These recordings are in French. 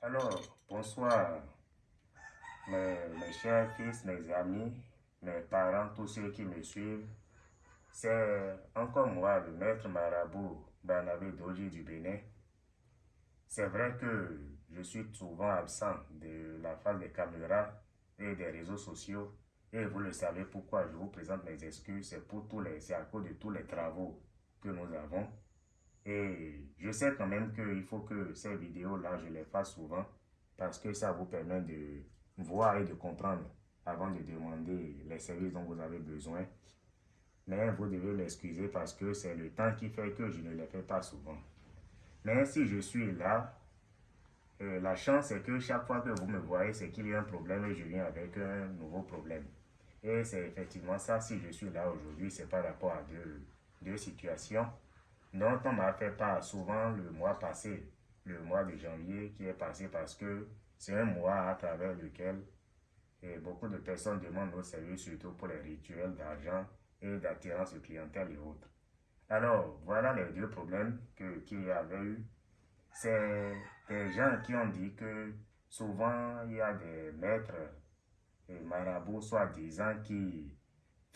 Alors, bonsoir, mes, chers fils, mes amis, mes parents, tous ceux qui me suivent. C'est encore moi, le maître marabout Barnabé Doji du Bénin. C'est vrai que je suis souvent absent de la face des caméras et des réseaux sociaux. Et vous le savez pourquoi je vous présente mes excuses. C'est pour à cause de tous les travaux que nous avons. Et je sais quand même qu'il faut que ces vidéos-là, je les fasse souvent parce que ça vous permet de voir et de comprendre avant de demander les services dont vous avez besoin. Mais vous devez m'excuser parce que c'est le temps qui fait que je ne les fais pas souvent. Mais si je suis là, euh, la chance c'est que chaque fois que vous me voyez, c'est qu'il y a un problème et je viens avec un nouveau problème. Et c'est effectivement ça, si je suis là aujourd'hui, c'est par rapport à deux, deux situations dont on m'a fait part souvent le mois passé, le mois de janvier qui est passé parce que c'est un mois à travers lequel eh, beaucoup de personnes demandent nos services, surtout pour les rituels d'argent et d'attirance de clientèle et autres. Alors, voilà les deux problèmes qu'il y avait eu. C'est des gens qui ont dit que souvent il y a des maîtres et marabouts soi-disant qui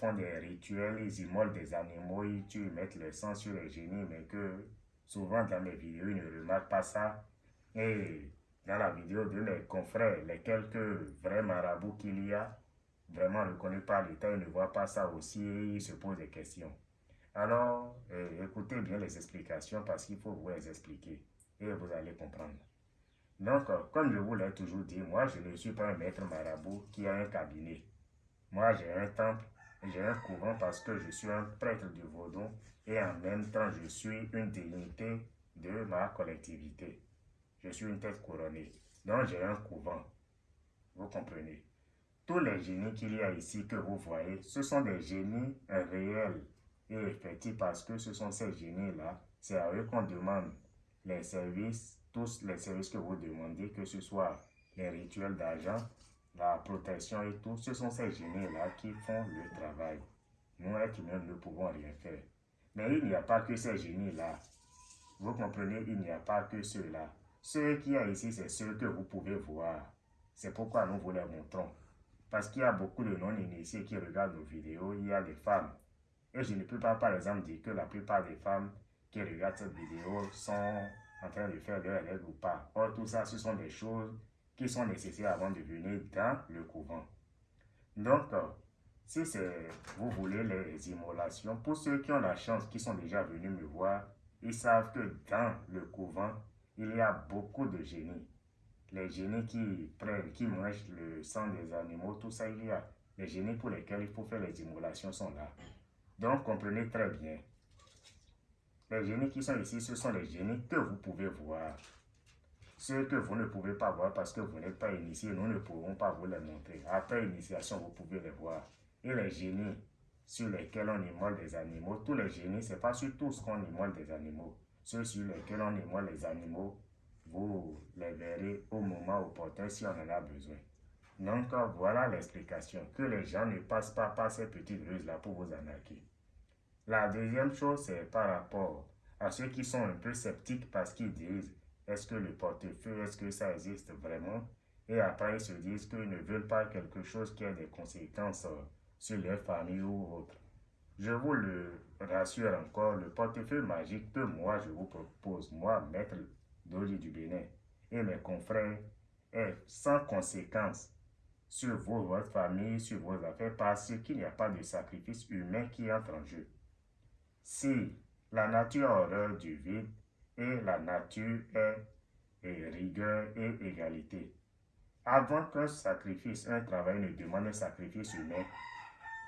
font des rituels, ils immolent des animaux, ils tuent, ils mettent le sang sur les génies, mais que souvent dans mes vidéos, ils ne remarquent pas ça. Et dans la vidéo de mes confrères, les quelques vrais marabouts qu'il y a, vraiment ne connaissent pas l'État, ils ne voient pas ça aussi et ils se posent des questions. Alors, euh, écoutez bien les explications parce qu'il faut vous les expliquer et vous allez comprendre. Donc, comme je vous l'ai toujours dit, moi, je ne suis pas un maître marabout qui a un cabinet. Moi, j'ai un temple j'ai un couvent parce que je suis un prêtre du Vaudon et en même temps je suis une dignité de ma collectivité. Je suis une tête couronnée. Donc j'ai un couvent. Vous comprenez? Tous les génies qu'il y a ici que vous voyez, ce sont des génies réels et effectifs parce que ce sont ces génies-là. C'est à eux qu'on demande les services, tous les services que vous demandez, que ce soit les rituels d'argent, la protection et tout, ce sont ces génies-là qui font le travail. Nous, êtres humains, ne pouvons rien faire. Mais il n'y a pas que ces génies-là. Vous comprenez, il n'y a pas que ceux-là. Ceux qui y ici, c'est ceux que vous pouvez voir. C'est pourquoi nous vous les montrons. Parce qu'il y a beaucoup de non-initiés qui regardent nos vidéos, il y a des femmes. Et je ne peux pas, par exemple, dire que la plupart des femmes qui regardent cette vidéo sont en train de faire leur règles ou pas. Or, tout ça, ce sont des choses qui sont nécessaires avant de venir dans le couvent. Donc, euh, si vous voulez les immolations, pour ceux qui ont la chance, qui sont déjà venus me voir, ils savent que dans le couvent, il y a beaucoup de génies. Les génies qui prennent, qui mangent le sang des animaux, tout ça, il y a. Les génies pour lesquels il faut faire les immolations sont là. Donc, comprenez très bien. Les génies qui sont ici, ce sont les génies que vous pouvez voir. Ce que vous ne pouvez pas voir parce que vous n'êtes pas initié, nous ne pourrons pas vous les montrer. Après initiation, vous pouvez les voir. Et les génies sur lesquels on immole des animaux, tous les génies, ce n'est pas sur tous qu'on immole des animaux. Ceux sur lesquels on immole les animaux, vous les verrez au moment opportun si on en a besoin. Donc voilà l'explication, que les gens ne passent pas par ces petites ruses-là pour vous arnaquer. La deuxième chose, c'est par rapport à ceux qui sont un peu sceptiques parce qu'ils disent est-ce que le portefeuille, est-ce que ça existe vraiment? Et après, ils se disent qu'ils ne veulent pas quelque chose qui a des conséquences euh, sur leur famille ou autre. Je vous le rassure encore, le portefeuille magique que moi je vous propose, moi, maître d'Oli du Bénin, et mes confrères, est sans conséquence sur vous, votre famille, sur vos affaires, parce qu'il n'y a pas de sacrifice humain qui entre en jeu. Si la nature horreur du vide, la nature est rigueur et égalité. Avant qu'un sacrifice, un travail ne demande un sacrifice humain,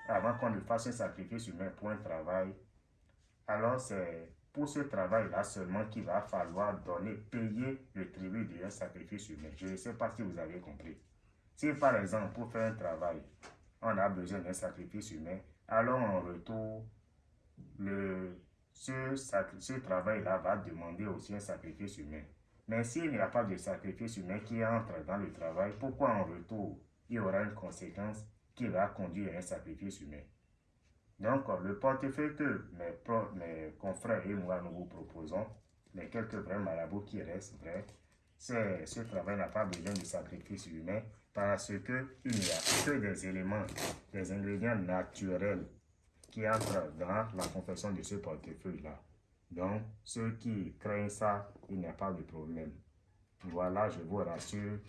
avant qu'on ne fasse un sacrifice humain pour un travail, alors c'est pour ce travail-là seulement qu'il va falloir donner, payer le tribut d'un sacrifice humain. Je ne sais pas si vous avez compris. Si par exemple, pour faire un travail, on a besoin d'un sacrifice humain, alors en retour, le ce, travail-là va demander aussi un sacrifice humain. Mais s'il n'y a pas de sacrifice humain qui entre dans le travail, pourquoi en retour il y aura une conséquence qui va conduire à un sacrifice humain? Donc, le portefeuille que mes, mes confrères et moi nous vous proposons, les quelques vrais marabouts qui restent vrais, ce travail n'a pas besoin de sacrifice humain parce qu'il n'y a que des éléments, des ingrédients naturels qui entrent dans la confection de ce portefeuille-là. Donc, ceux qui craignent ça, il n'y a pas de problème. Voilà, je vous rassure,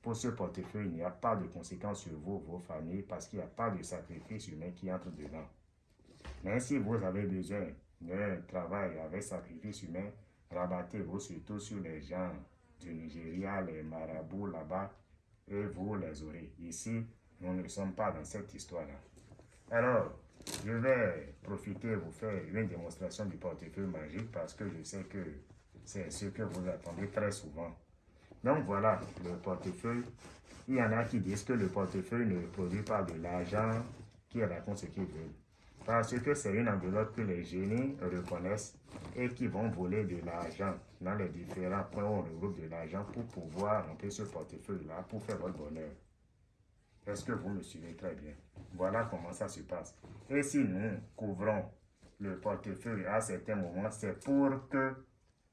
pour ce portefeuille, il n'y a pas de conséquences sur vous, vos familles, parce qu'il n'y a pas de sacrifice humain qui entre dedans. Mais si vous avez besoin d'un travail avec sacrifice humain, rabattez-vous surtout sur les gens du Nigeria, les marabouts là-bas, et vous les aurez. Ici, nous ne sommes pas dans cette histoire-là. Alors, je vais profiter vous faire une démonstration du portefeuille magique parce que je sais que c'est ce que vous attendez très souvent. Donc voilà, le portefeuille. Il y en a qui disent que le portefeuille ne produit pas de l'argent, qui racontent ce qu'ils veulent. Parce que c'est une enveloppe que les génies reconnaissent et qui vont voler de l'argent dans les différents points où on regroupe de l'argent pour pouvoir remplir ce portefeuille-là pour faire votre bonheur. Est-ce que vous me suivez très bien? Voilà comment ça se passe. Et si nous couvrons le portefeuille à certains moments, c'est pour que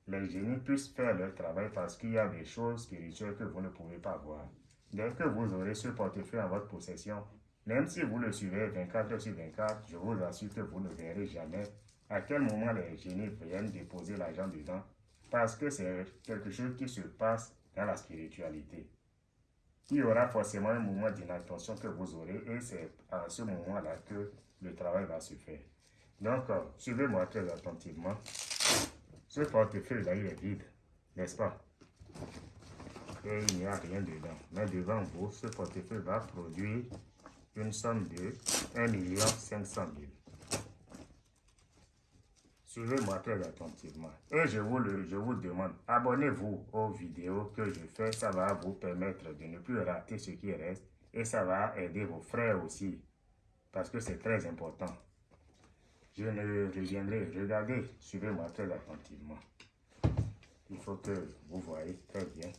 les génies puissent faire leur travail parce qu'il y a des choses spirituelles que vous ne pouvez pas voir. Dès que vous aurez ce portefeuille en votre possession, même si vous le suivez 24 heures sur 24, je vous assure que vous ne verrez jamais à quel moment les génies viennent déposer l'argent dedans parce que c'est quelque chose qui se passe dans la spiritualité il y aura forcément un moment d'inattention que vous aurez et c'est à ce moment-là que le travail va se faire. Donc, euh, suivez-moi très attentivement. Ce portefeuille-là, il est vide, n'est-ce pas? Et il n'y a rien dedans. Mais devant vous, ce portefeuille va produire une somme de 1 500 000. Suivez-moi très attentivement. Et je vous, le, je vous demande, abonnez-vous aux vidéos que je fais. Ça va vous permettre de ne plus rater ce qui reste. Et ça va aider vos frères aussi. Parce que c'est très important. Je ne reviendrai. Regardez, suivez-moi très attentivement. Il faut que vous voyez très bien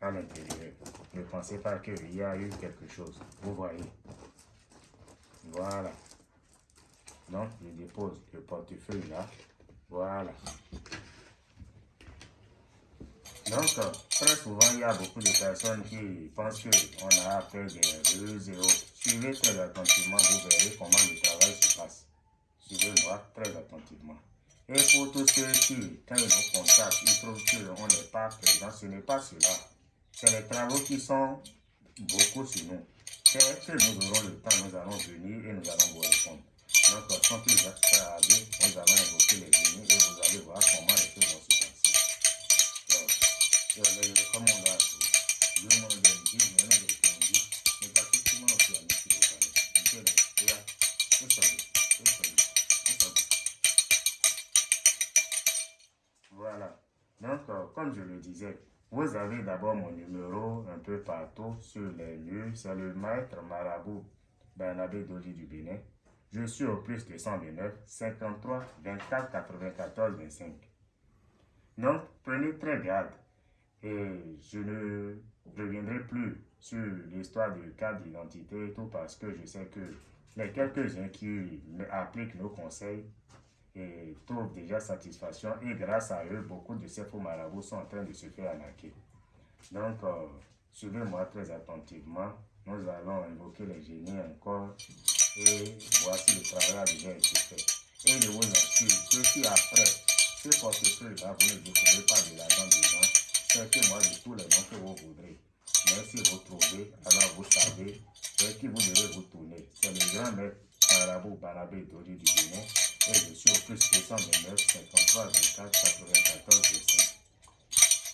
à l'intérieur. Ne pensez pas qu'il y a eu quelque chose. Vous voyez. Voilà. Donc, je dépose le portefeuille là. Voilà. Donc, très souvent, il y a beaucoup de personnes qui pensent qu'on a fait des ruses et Suivez très attentivement, vous verrez comment le travail se passe. Suivez-moi très attentivement. Et pour tous ceux qui, quand ils nous contactent, ils trouvent qu'on n'est pas présent, ce n'est pas cela. C'est les travaux qui sont beaucoup sur nous. C'est que nous aurons le temps, nous allons venir et nous allons vous répondre. Donc, quand vous êtes prêts à aller, nous allons évoquer les génies et vous allez voir comment les choses vont se passer. Donc, je les recommande à vous. Vous demande de je vous demande de dire, mais pas tout le monde qui a mis sur le palais. Vous regarde, vous savez, vous savez, vous. Voilà. Donc, euh, comme je le disais, vous avez d'abord mon numéro un peu partout sur les lieux. C'est le maître marabout Bernabé Doli du Bénin. Je suis au plus de 129 53 24 94 25. Donc, prenez très garde. Et je ne reviendrai plus sur l'histoire du cas d'identité et tout parce que je sais que les quelques-uns qui appliquent nos conseils et trouvent déjà satisfaction et grâce à eux, beaucoup de ces faux marabouts sont en train de se faire arnaquer. Donc, euh, suivez-moi très attentivement. Nous allons invoquer les génies encore et voici le travail a déjà été fait. Et je vous assure que si après ce portefeuille-là, vous ne découvrez pas de l'argent dedans, c'est que moi de tous les noms que vous voudrez. Mais si vous trouvez, alors vous savez c'est qui vous devez vous tourner. C'est le grand maître Barabou Barabé Dori du Bénin et je suis au plus 229 53 24 94 25.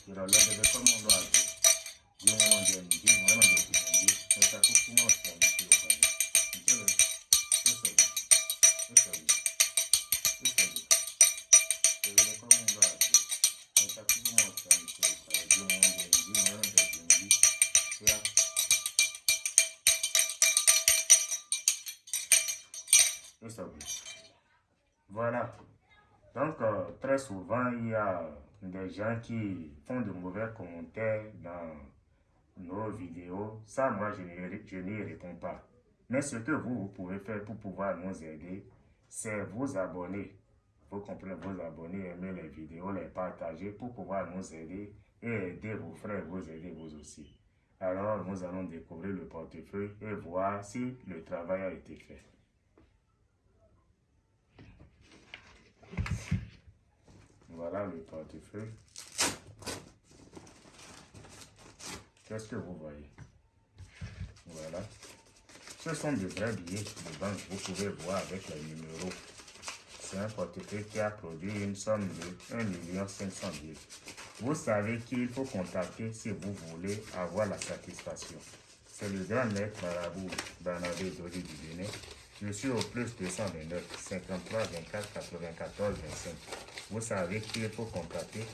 Je relève de tout le monde à Dieu. Dieu m'a dit, Dieu m'a dit, Dieu Voilà. Donc, euh, très souvent, il y a des gens qui font de mauvais commentaires dans nos vidéos. Ça, moi, je n'y réponds pas. Mais ce que vous, vous pouvez faire pour pouvoir nous aider, c'est vous abonner. Vous comprenez, vous abonner, aimer les vidéos, les partager pour pouvoir nous aider et aider vos frères, vous aider vous aussi. Alors, nous allons découvrir le portefeuille et voir si le travail a été fait. Voilà le portefeuille. Qu'est-ce que vous voyez? Voilà. Ce sont de vrais billets de banque. Vous pouvez voir avec les numéros. C'est un portefeuille qui a produit une somme de 1 500 000. Vous savez qu'il faut contacter si vous voulez avoir la satisfaction. C'est le grand maître marabout Bernabé Dodi du. Je suis au plus 229 53 24 94 25. Vous savez qu'il faut contacter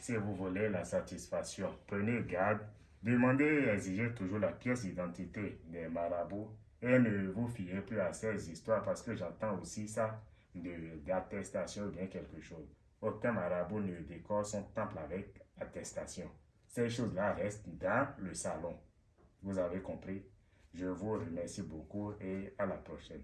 si vous voulez la satisfaction. Prenez garde Demandez et exigez toujours la pièce d'identité des marabouts et ne vous fiez plus à ces histoires parce que j'entends aussi ça d'attestation ou bien quelque chose. Aucun marabout ne décore son temple avec attestation. Ces choses-là restent dans le salon. Vous avez compris? Je vous remercie beaucoup et à la prochaine.